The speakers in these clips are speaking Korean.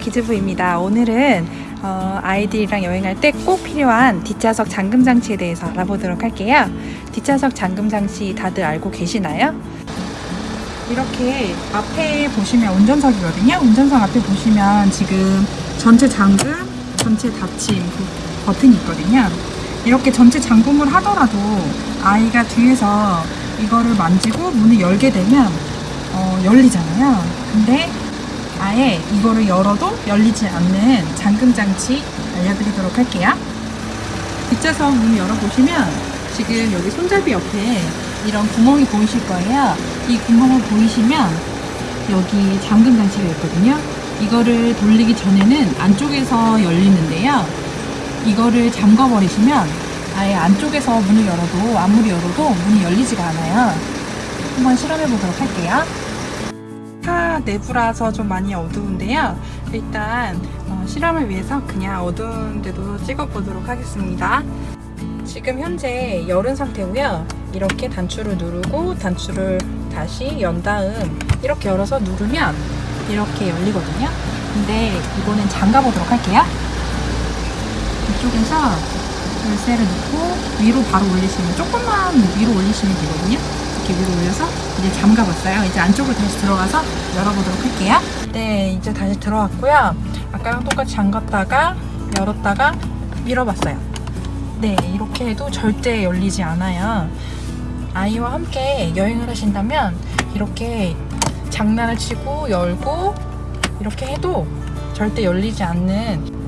기즈부입니다. 오늘은 어, 아이들이랑 여행할 때 꼭 필요한 뒷좌석 잠금 장치에 대해서 알아보도록 할게요. 뒷좌석 잠금 장치 다들 알고 계시나요? 이렇게 앞에 보시면 운전석이거든요. 운전석 앞에 보시면 지금 전체 잠금, 전체 닫힘 그 버튼이 있거든요. 이렇게 전체 잠금을 하더라도 아이가 뒤에서 이거를 만지고 문을 열게 되면 어, 열리잖아요. 근데 아예 이거를 열어도 열리지 않는 잠금 장치 알려드리도록 할게요. 뒷좌석 문 열어보시면 지금 여기 손잡이 옆에 이런 구멍이 보이실 거예요. 이 구멍을 보이시면 여기 잠금 장치가 있거든요. 이거를 돌리기 전에는 안쪽에서 열리는데요. 이거를 잠궈 버리시면 아예 안쪽에서 문을 열어도 아무리 열어도 문이 열리지가 않아요. 한번 실험해 보도록 할게요. 차 내부라서 좀 많이 어두운데요. 일단 어, 실험을 위해서 그냥 어두운 데도 찍어 보도록 하겠습니다. 지금 현재 열은 상태고요. 이렇게 단추를 누르고 단추를 다시 연 다음 이렇게 열어서 누르면 이렇게 열리거든요. 근데 이거는 잠가 보도록 할게요. 이쪽에서 열쇠를 넣고 위로 바로 올리시면 조금만 위로 올리시면 되거든요. 이렇게 위로 올려서 이제 잠가봤어요. 이제 안쪽으로 다시 들어가서 열어보도록 할게요. 네, 이제 다시 들어왔고요. 아까랑 똑같이 잠갔다가 열었다가 밀어봤어요. 네, 이렇게 해도 절대 열리지 않아요. 아이와 함께 여행을 하신다면 이렇게 장난을 치고 열고 이렇게 해도 절대 열리지 않는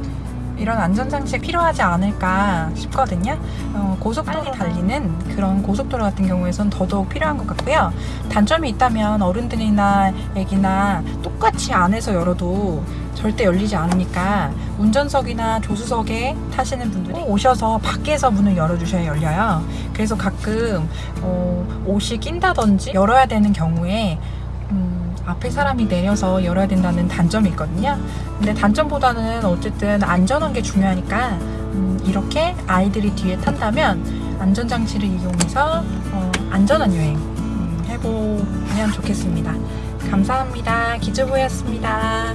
이런 안전장치가 필요하지 않을까 싶거든요. 어, 고속도로 달리는 그런 고속도로 같은 경우에선 더더욱 필요한 것 같고요. 단점이 있다면 어른들이나 애기나 똑같이 안에서 열어도 절대 열리지 않으니까 운전석이나 조수석에 타시는 분들이 오셔서 밖에서 문을 열어주셔야 열려요. 그래서 가끔 어, 옷이 낀다든지 열어야 되는 경우에 음, 앞에 사람이 내려서 열어야 된다는 단점이 있거든요. 근데 단점보다는 어쨌든 안전한 게 중요하니까 음, 이렇게 아이들이 뒤에 탄다면 안전장치를 이용해서 어, 안전한 여행 음, 해보면 좋겠습니다. 감사합니다. 기주부였습니다.